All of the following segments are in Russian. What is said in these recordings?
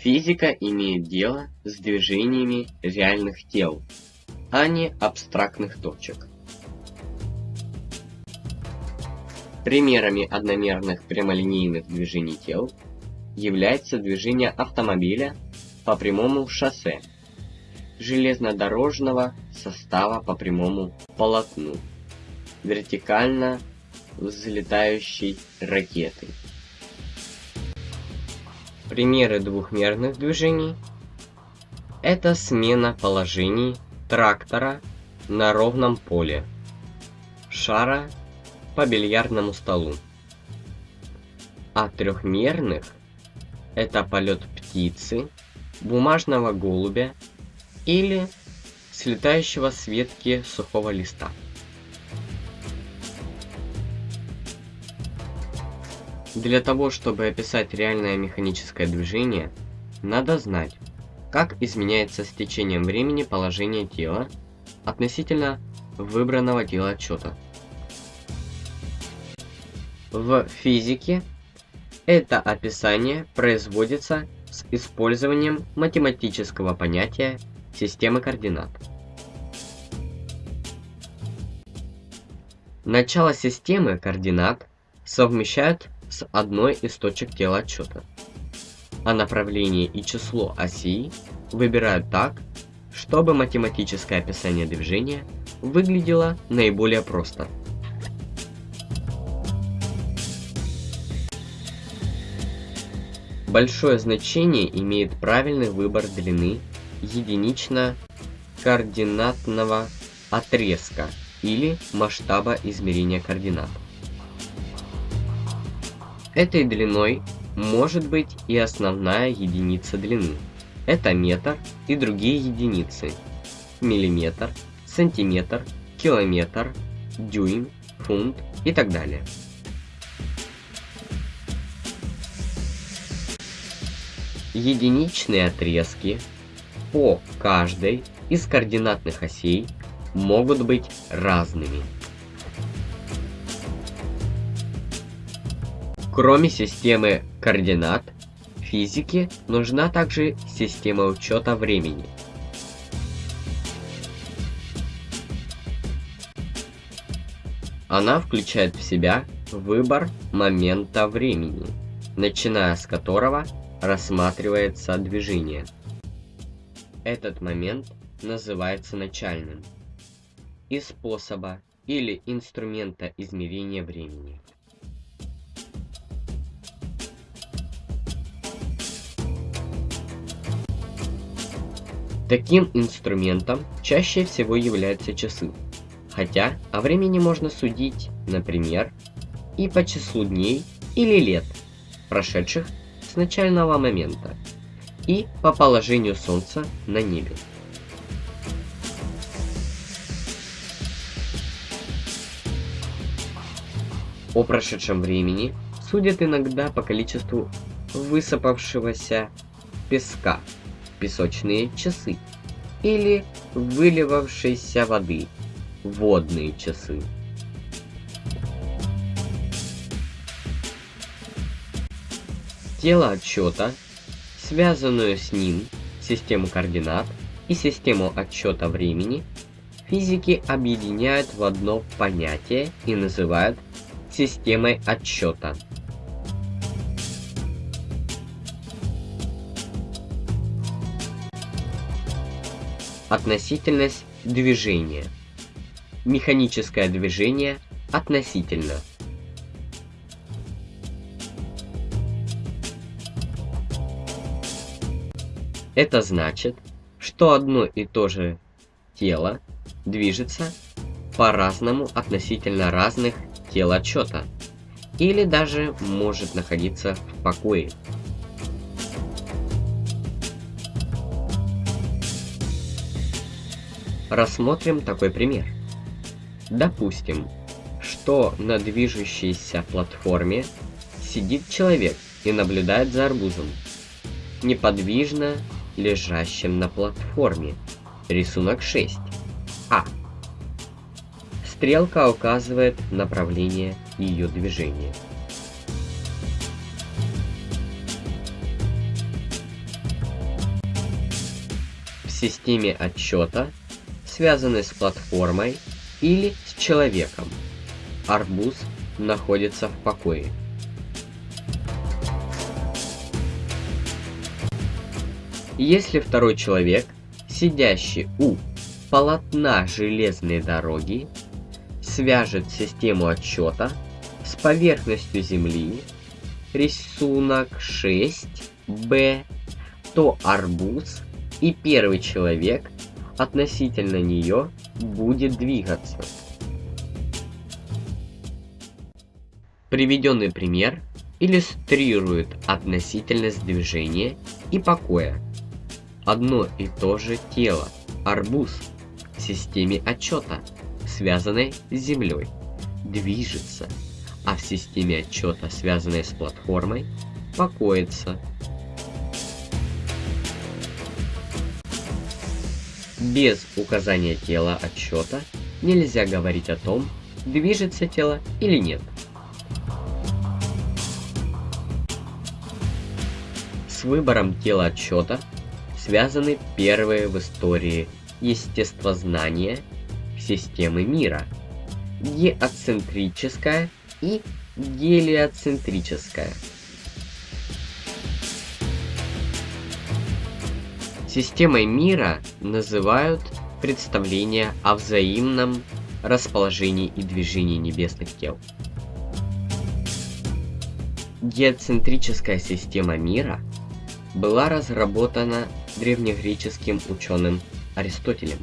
Физика имеет дело с движениями реальных тел, а не абстрактных точек. Примерами одномерных прямолинейных движений тел является движение автомобиля по прямому шоссе, железнодорожного состава по прямому полотну, вертикально взлетающей ракеты. Примеры двухмерных движений – это смена положений трактора на ровном поле, шара по бильярдному столу. А трехмерных – это полет птицы, бумажного голубя или слетающего с ветки сухого листа. Для того, чтобы описать реальное механическое движение, надо знать, как изменяется с течением времени положение тела относительно выбранного тела отчета. В физике это описание производится с использованием математического понятия системы координат. Начало системы координат совмещают с одной из точек тела отчета, а направление и число оси выбирают так, чтобы математическое описание движения выглядело наиболее просто. Большое значение имеет правильный выбор длины единично-координатного отрезка или масштаба измерения координат. Этой длиной может быть и основная единица длины. Это метр и другие единицы. Миллиметр, сантиметр, километр, дюйм, фунт и так далее. Единичные отрезки по каждой из координатных осей могут быть разными. Кроме системы координат, физике нужна также система учета времени. Она включает в себя выбор момента времени, начиная с которого рассматривается движение. Этот момент называется начальным и способа или инструмента измерения времени. Таким инструментом чаще всего являются часы, хотя о времени можно судить, например, и по числу дней или лет, прошедших с начального момента, и по положению Солнца на небе. О прошедшем времени судят иногда по количеству высыпавшегося песка песочные часы или выливавшейся воды водные часы. Тело отчета, связанную с ним систему координат и систему отчета времени, физики объединяют в одно понятие и называют системой отчета. Относительность движения. Механическое движение относительно. Это значит, что одно и то же тело движется по-разному относительно разных тел отчета, или даже может находиться в покое. Рассмотрим такой пример. Допустим, что на движущейся платформе сидит человек и наблюдает за арбузом, неподвижно лежащим на платформе. Рисунок 6. А. Стрелка указывает направление ее движения. системе отчета, связанной с платформой или с человеком. Арбуз находится в покое. Если второй человек, сидящий у полотна железной дороги, свяжет систему отчета с поверхностью Земли, рисунок 6b, то арбуз и первый человек относительно нее будет двигаться. Приведенный пример иллюстрирует относительность движения и покоя. Одно и то же тело, арбуз, в системе отчета, связанной с Землей, движется, а в системе отчета, связанной с платформой, покоится. Без указания тела отчета нельзя говорить о том, движется тело или нет. С выбором тела отчета связаны первые в истории естествознания системы мира – геоцентрическая и гелиоцентрическая. Системой мира называют представление о взаимном расположении и движении небесных тел. Геоцентрическая система мира была разработана древнегреческим ученым Аристотелем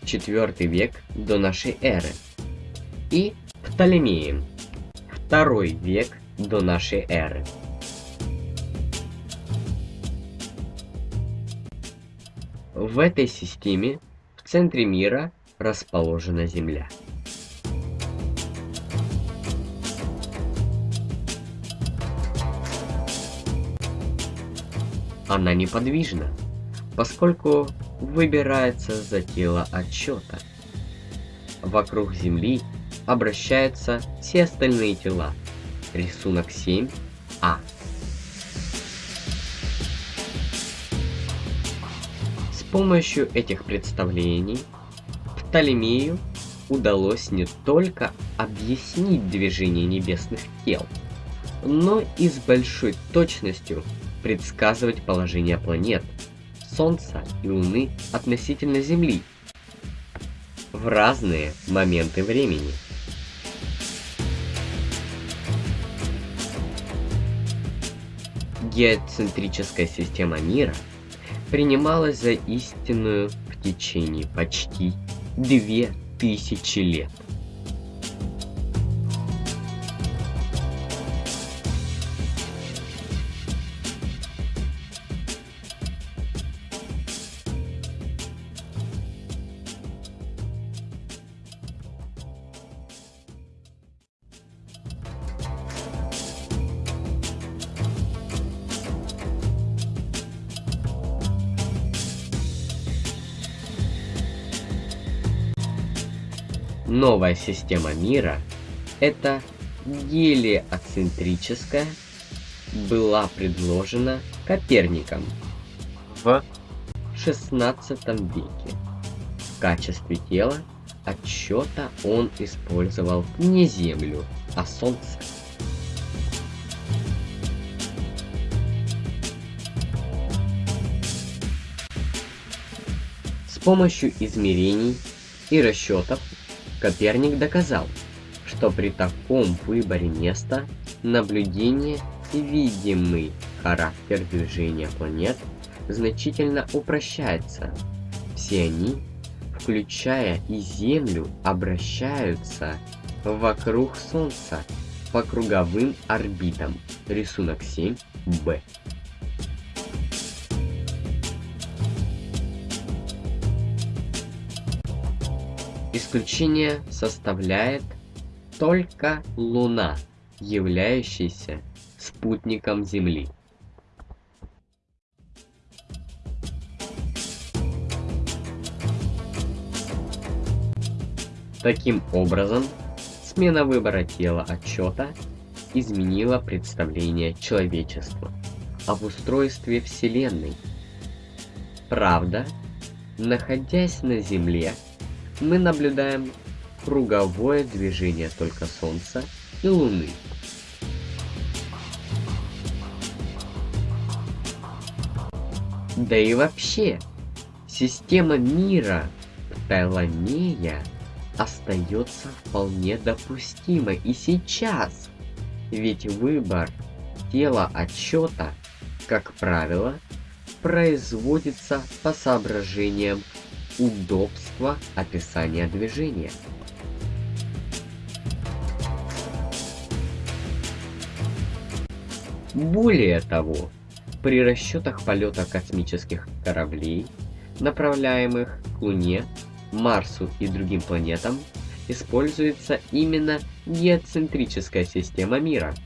в IV век до нашей эры и Птолемеем II век до нашей эры. В этой системе в центре мира расположена Земля. Она неподвижна, поскольку выбирается за тело отчета. Вокруг Земли обращаются все остальные тела. Рисунок 7а. Помощью этих представлений Птолемею удалось не только объяснить движение небесных тел, но и с большой точностью предсказывать положение планет, Солнца и Луны относительно Земли в разные моменты времени. Геоцентрическая система мира – принималась за истинную в течение почти две тысячи лет. Новая система мира, это гелиоцентрическая, была предложена Коперником в XVI веке. В качестве тела отчета он использовал не Землю, а Солнце. С помощью измерений и расчетов Коперник доказал, что при таком выборе места наблюдение и видимый характер движения планет значительно упрощается. Все они, включая и Землю, обращаются вокруг Солнца по круговым орбитам. Рисунок 7b. Исключение составляет только Луна, являющаяся спутником Земли. Таким образом, смена выбора тела отчета изменила представление человечества об устройстве Вселенной. Правда, находясь на Земле, мы наблюдаем круговое движение только Солнца и Луны. Да и вообще, система мира Птоломея остается вполне допустимой и сейчас. Ведь выбор тела отчета, как правило, производится по соображениям удобства описания движения. Более того, при расчетах полета космических кораблей, направляемых к Луне, Марсу и другим планетам, используется именно геоцентрическая система мира –